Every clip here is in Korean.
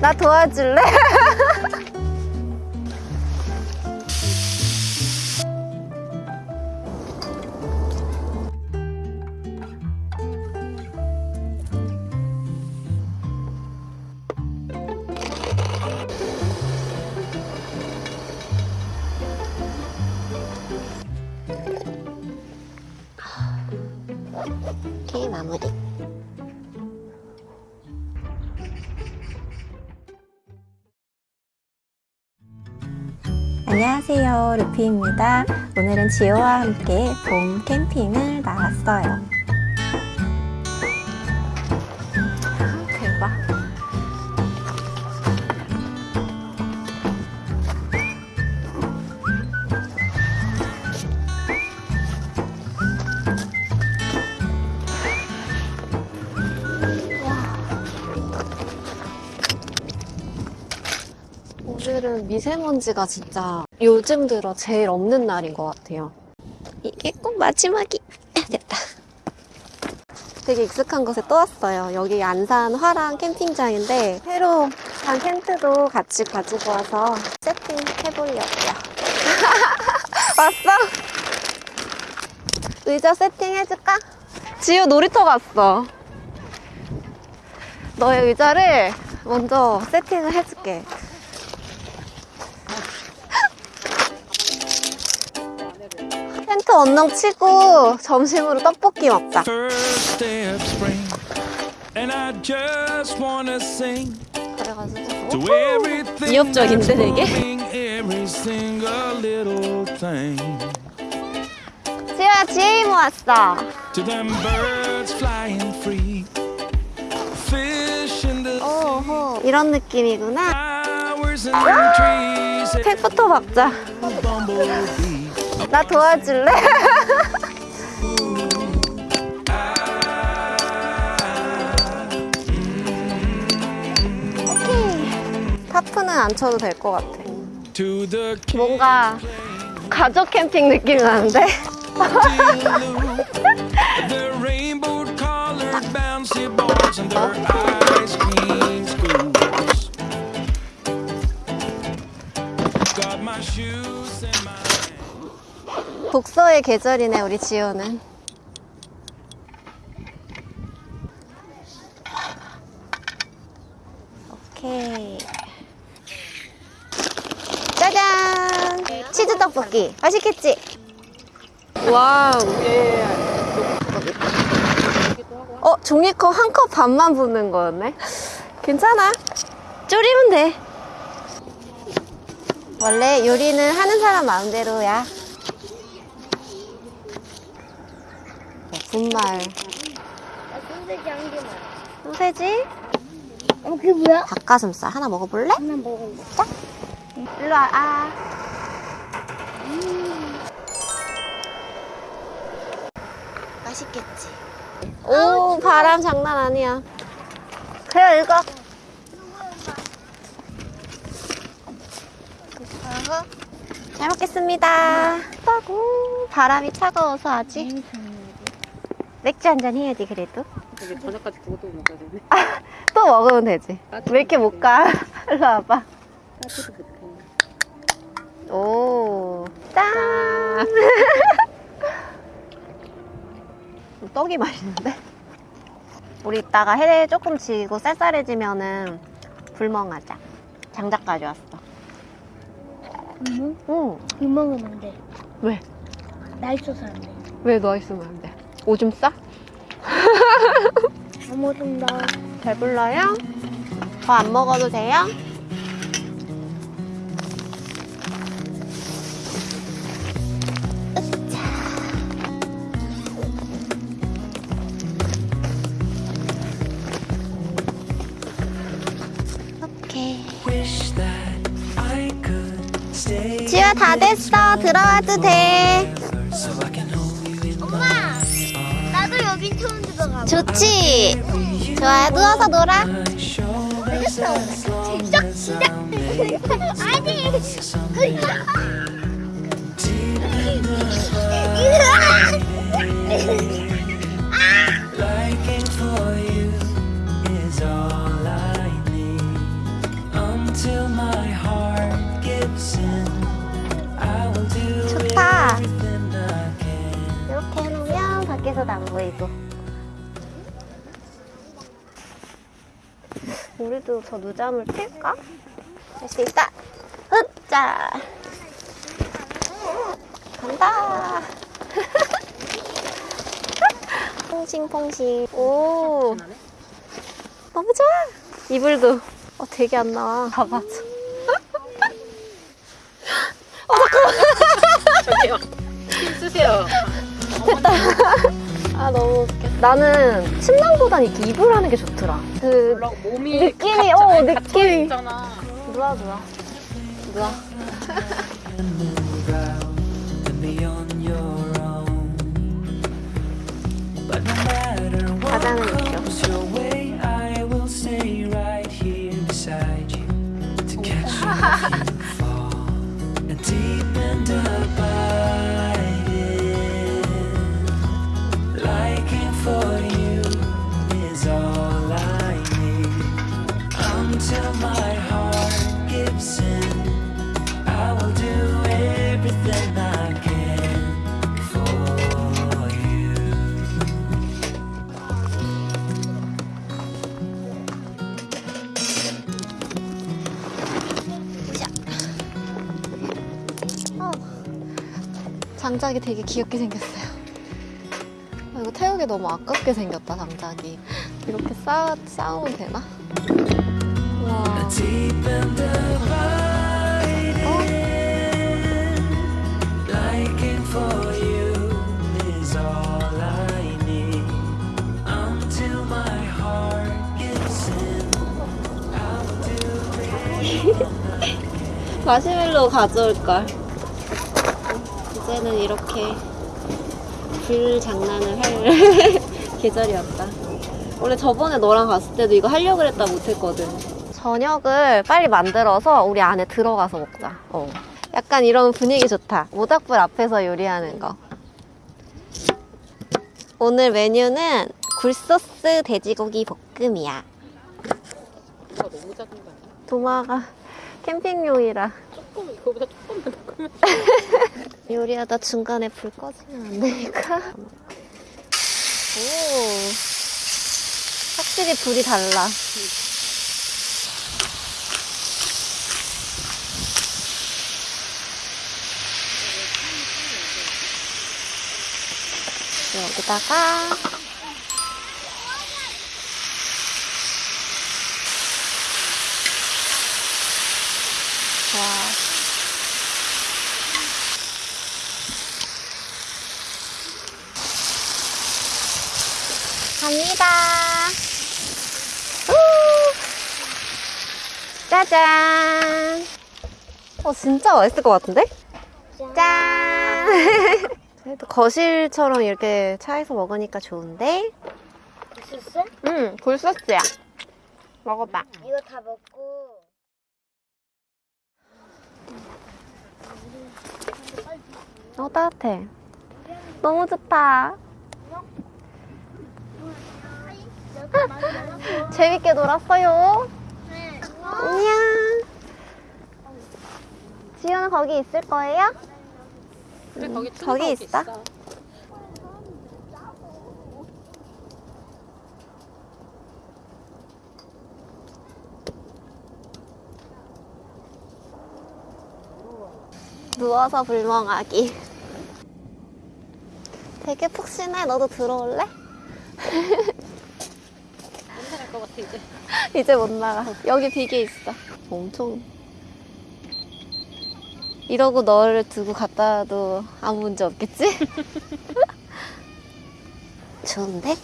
나 도와줄래? 안녕하세요 루피입니다. 오늘은 지호와 함께 봄 캠핑을 나왔어요. 오늘은 미세먼지가 진짜 요즘 들어 제일 없는 날인 것 같아요. 이게 꼭 마지막이 됐다. 되게 익숙한 곳에 또 왔어요. 여기 안산 화랑 캠핑장인데 새로 산 텐트도 같이 가지고 와서 세팅해보려고요. 왔어? 의자 세팅해줄까? 지우 놀이터 갔어. 너의 의자를 먼저 세팅을 해줄게. 텐트 언능 치고 점심으로 떡볶이 먹자. 그래가지고 to 오호! everything 위협적인데, 되게? moving, every single little thing. 지우야 지혜 이모 왔어. To them birds flying free, fish in the 오호 이런 느낌이구나. flowers and the trees, 팩부터 박자. 나 도와줄래? 오케이. 타프는 안 쳐도 될 것 같아. 뭔가 가족 캠핑 느낌이 나는데? 독서의 계절이네 우리 지호는. 오케이. 짜잔! 치즈 떡볶이. 맛있겠지? Wow. 어, 종이컵 한 컵 반만 붓는 거였네? 괜찮아. 졸이면 돼. 원래 요리는 하는 사람 마음대로야. 분말. 소세지 한 개만. 소세지? 어, 그게 뭐야? 닭가슴살 하나 먹어볼래? 하나 먹어볼까? 일로 와. 아. 맛있겠지? 오, 바람 장난 아니야. 그래, 읽어. 잘 먹겠습니다. 따고 바람이 차가워서 아직 맥주 한 잔 해야지 그래도. 되게 저녁까지 그것도 먹어야 되네. 또 먹으면 되지. 왜 이렇게 못 가? 일로 와봐. 따뜻도 못해. 오, 짠! 떡이 맛있는데? 우리 이따가 해 조금 지고 쌀쌀해지면은 불멍하자. 장작 가져왔어. 응? 응. 비 먹으면 안 돼. 왜? 나 있어서 안 돼. 왜너 있으면 안 돼? 오줌 싸? 아무튼 나 배불러요? 더 안 먹어도 돼요? 오케이. Wish that I could stay 지효 다 됐어. 들어와도 돼. 좋지? 좋아요. 누워서 놀아. 시작 시작. 아니. 좋다. 이렇게 해놓으면 밖에서도 안 보이고. 우리도 저 누잠을 튈까? 할 수 있다. 흡자. 간다. 퐁싱퐁싱. 오. 너무 좋아. 이불도 어, 되게 안 나와. 봐봐. 저기요. 힘 쓰세요. 아 너무 웃겨. 나는 침낭보단 이렇게 이불 하는 게 좋더라. 그 몸이 느낌이, 갇- 어, 느낌이. 누워 누워. 누워. 가자는 느낌. 장작이 되게 귀엽게 생겼어요. 아, 이거 태우기 너무 아깝게 생겼다, 장작이. 이렇게 쌓, 쌓으면 되나? 와. 마시멜로 가져올걸. 이제는 이렇게 불 장난을 할 계절이었다. 원래 저번에 너랑 갔을 때도 이거 하려고 그랬다 못했거든. 저녁을 빨리 만들어서 우리 안에 들어가서 먹자. 어. 약간 이런 분위기 좋다. 모닥불 앞에서 요리하는 거. 오늘 메뉴는 굴소스 돼지고기 볶음이야. 도마가 캠핑용이라 조금 이거보다 조금만 더 크면 요리하다 중간에 불 꺼지면 안 되니까. 오. 확실히 불이 달라. 여기다가 갑니다. 우! 짜잔. 어, 진짜 맛있을 것 같은데? 짠. 그래도 거실처럼 이렇게 차에서 먹으니까 좋은데? 있었어? 응, 굴소스야. 먹어봐. 이거 다 먹고. 어, 따뜻해. 너무 좋다. 재밌게 놀았어요. 안녕. 지효는 거기 있을 거예요? 그래 거기 저기 튀김 있어? 누워서 불멍하기. 되게 푹신해. 너도 들어올래? 이제 이제 못 나가. 여기 비계 있어. 엄청. 이러고 너를 두고 갔다 와도 아무 문제 없겠지? 좋은데?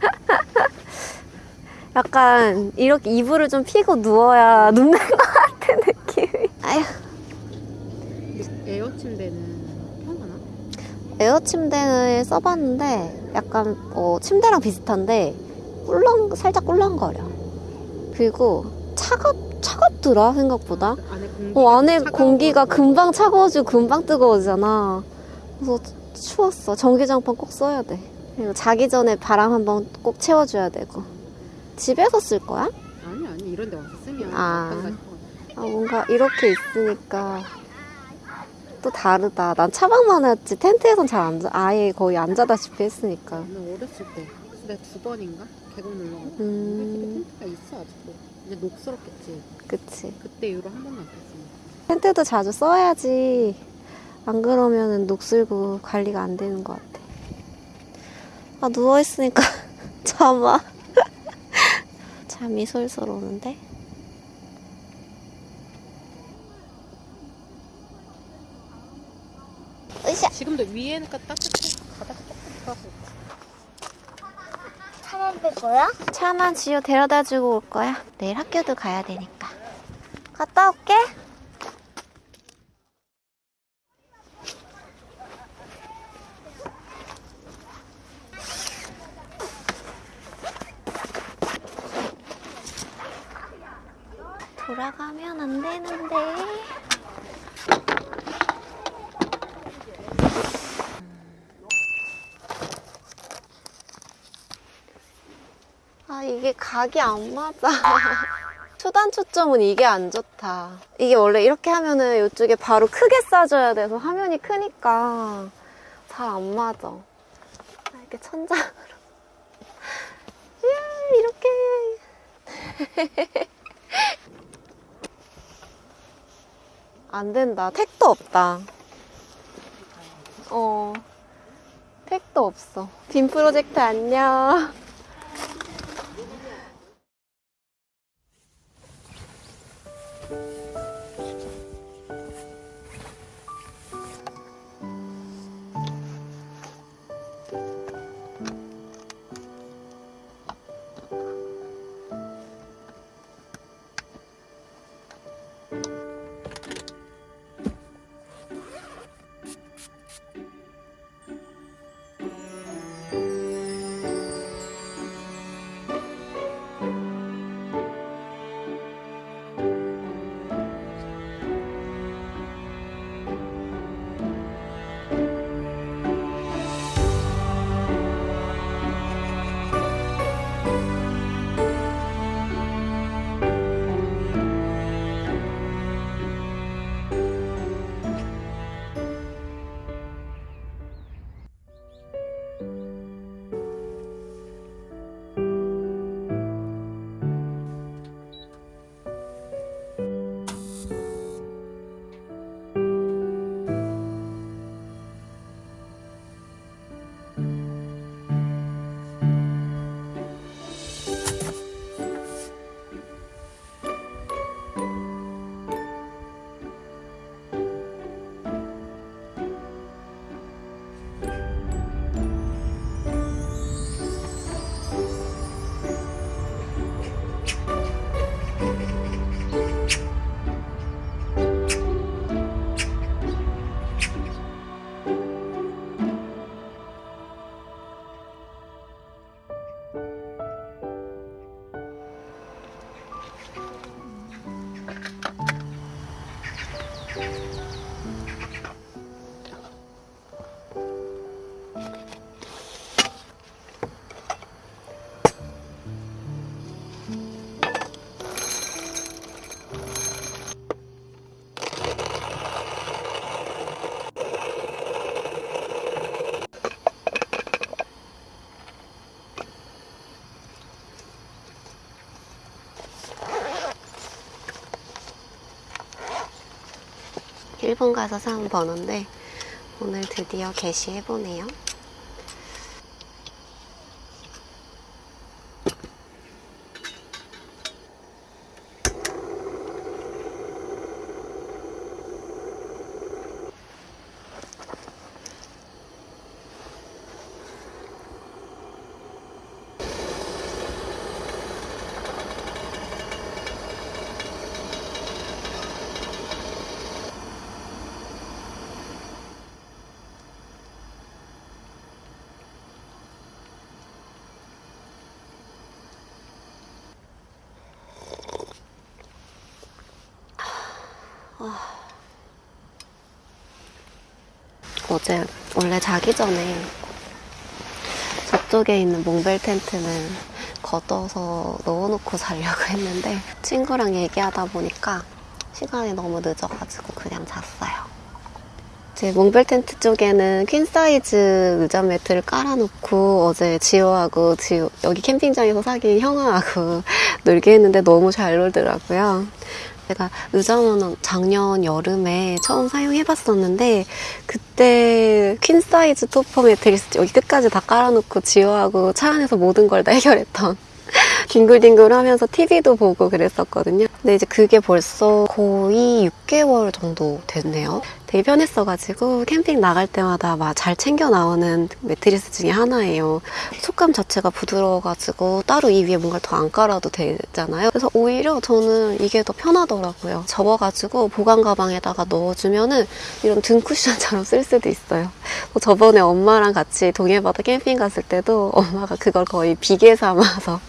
약간 이렇게 이불을 좀 피고 누워야 눕는 것 같은 느낌이. 아휴, 에어 침대는 편하나? 에어 침대를 써봤는데 약간 어, 침대랑 비슷한데 꿀렁 살짝 꿀렁거려. 그리고 차갑 차갑더라 생각보다. 안에 공기 어, 안에 공기가 금방 차가워지고 금방 뜨거워지잖아. 그래서 추웠어. 전기장판 꼭 써야 돼. 그리고 자기 전에 바람 한번 꼭 채워줘야 되고. 집에서 쓸 거야? 아니 아니 이런 데 와서 쓰면 아. 아, 뭔가 이렇게 있으니까 또 다르다. 난 차박만 했지 텐트에선 잘 안 자. 아예 거의 앉아다시피 했으니까. 나는 어렸을 때 그때 두 번인가 계곡 놀러 가고 음, 텐트가 있어 아직도. 이제 녹스럽겠지. 그치. 그때 이후로 한 번도 안 탔어. 텐트도 자주 써야지. 안 그러면은 녹슬고 관리가 안 되는 것 같아. 아, 누워있으니까 잠아. 잠이 솔솔 오는데? 으쌰! 지금도 위에니까 따뜻해. 바닥 따뜻하고. 차만 뺄 거야? 차만 지효 데려다 주고 올 거야. 내일 학교도 가야 되니까. 갔다 올게. 돌아가면 안 되는데. 아, 이게 각이 안 맞아. 초단 초점은 이게 안 좋다. 이게 원래 이렇게 하면은 이쪽에 바로 크게 쏴줘야 돼서 화면이 크니까 잘 안 맞아. 아, 이렇게 천장으로. 이렇게. 안 된다. 택도 없다. 어. 택도 없어. 빔 프로젝트 안녕. 일본 가서 사온 번호인데 오늘 드디어 게시해보네요. 어제 원래 자기 전에 저쪽에 있는 몽벨 텐트는 걷어서 넣어놓고 자려고 했는데 친구랑 얘기하다 보니까 시간이 너무 늦어가지고 그냥 잤어요. 제 몽벨 텐트 쪽에는 퀸 사이즈 의자 매트를 깔아놓고 어제 지호하고 지호 여기 캠핑장에서 사귄 형아하고 놀게 했는데 너무 잘 놀더라고요. 제가 의자는 작년 여름에 처음 사용해봤었는데 그때 퀸 사이즈 토퍼 매트리스 여기 끝까지 다 깔아놓고 지호하고 차 안에서 모든 걸 다 해결했던 뒹굴뒹굴 하면서 TV도 보고 그랬었거든요. 근데 이제 그게 벌써 거의 6개월 정도 됐네요. 되게 편했어가지고 캠핑 나갈 때마다 막 잘 챙겨 나오는 매트리스 중에 하나예요. 속감 자체가 부드러워가지고 따로 이 위에 뭔가 더 안 깔아도 되잖아요. 그래서 오히려 저는 이게 더 편하더라고요. 접어가지고 보관 가방에다가 넣어주면은 이런 등 쿠션처럼 쓸 수도 있어요. 뭐 저번에 엄마랑 같이 동해바다 캠핑 갔을 때도 엄마가 그걸 거의 비계 삼아서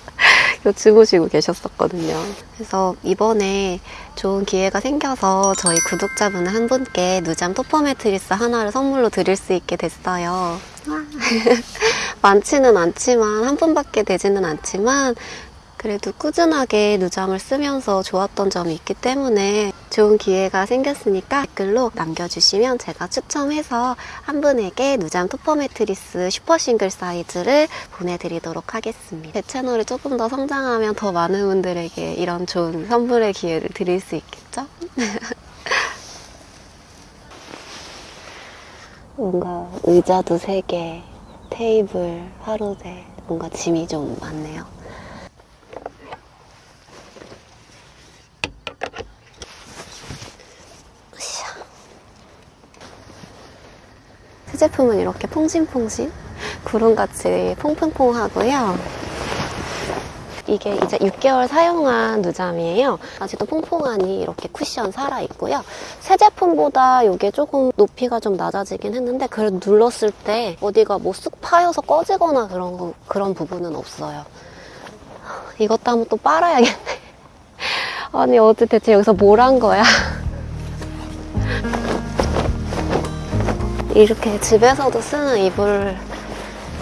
주무시고 계셨었거든요. 그래서 이번에 좋은 기회가 생겨서 저희 구독자분 한 분께 누잠 토퍼 매트리스 하나를 선물로 드릴 수 있게 됐어요. 와. 많지는 않지만 한 분밖에 되지는 않지만 그래도 꾸준하게 누잠을 쓰면서 좋았던 점이 있기 때문에 좋은 기회가 생겼으니까 댓글로 남겨주시면 제가 추첨해서 한 분에게 누잠 토퍼 매트리스 슈퍼 싱글 사이즈를 보내드리도록 하겠습니다. 제 채널이 조금 더 성장하면 더 많은 분들에게 이런 좋은 선물의 기회를 드릴 수 있겠죠? 뭔가 의자도 3개, 테이블, 하루대, 뭔가 짐이 좀 많네요. 으쌰. 새 제품은 이렇게 퐁신퐁신 구름같이 퐁퐁퐁하고요. 이게 이제 6개월 사용한 누잠이에요. 아직도 퐁퐁하니 이렇게 쿠션 살아있고요. 새 제품보다 이게 조금 높이가 좀 낮아지긴 했는데 그래도 눌렀을 때 어디가 뭐 쑥 파여서 꺼지거나 그런, 거- 그런 부분은 없어요. 이것도 한번 또 빨아야겠네. 아니 어제 대체 여기서 뭘 한 거야? 이렇게 집에서도 쓰는 이불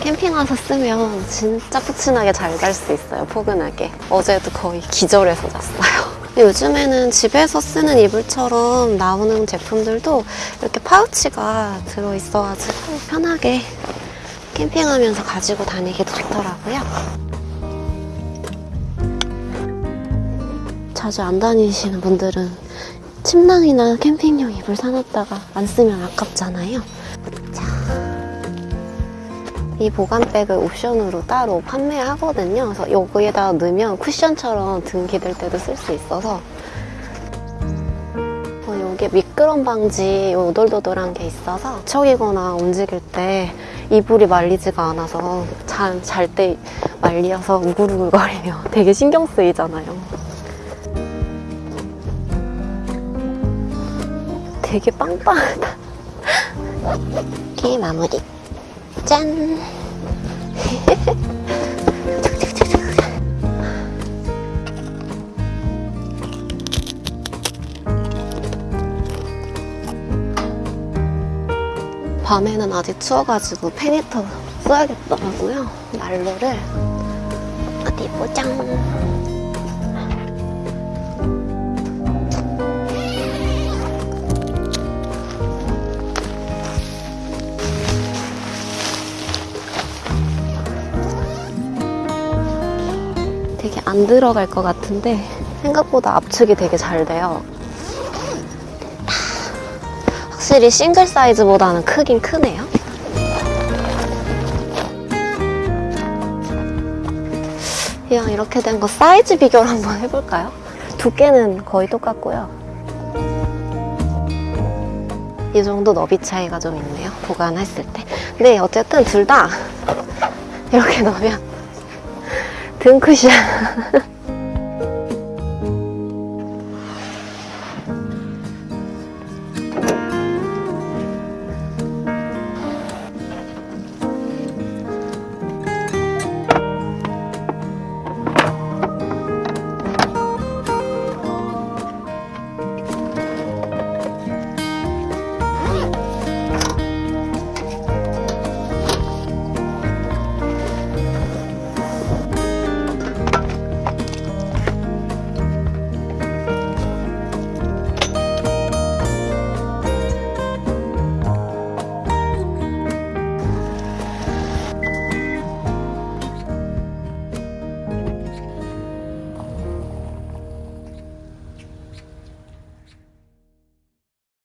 캠핑 와서 쓰면 진짜 푹신하게 잘 잘 수 있어요, 포근하게. 어제도 거의 기절해서 잤어요. 요즘에는 집에서 쓰는 이불처럼 나오는 제품들도 이렇게 파우치가 들어있어가지고 편하게 캠핑하면서 가지고 다니기도 좋더라고요. 자주 안 다니시는 분들은 침낭이나 캠핑용 이불 사놨다가 안 쓰면 아깝잖아요. 이 보관백을 옵션으로 따로 판매하거든요. 그래서 여기에다 넣으면 쿠션처럼 등 기댈 때도 쓸 수 있어서 어, 여기에 미끄럼 방지 요 오돌도돌한 게 있어서 척이거나 움직일 때 이불이 말리지가 않아서 잘 때 말려서 우글우글거리며 되게 신경 쓰이잖아요. 되게 빵빵하다. 이렇게 마무리. 짠! 밤에는 아직 추워가지고 팬히터 써야겠더라고요. 난로를 어디 보자. 안 들어갈 것 같은데 생각보다 압축이 되게 잘 돼요. 확실히 싱글 사이즈보다는 크긴 크네요. 그냥 이렇게 된 거 사이즈 비교를 한번 해볼까요? 두께는 거의 똑같고요. 이 정도 너비 차이가 좀 있네요. 보관했을 때. 근데 어쨌든 둘 다 이렇게 넣으면 등 쿠션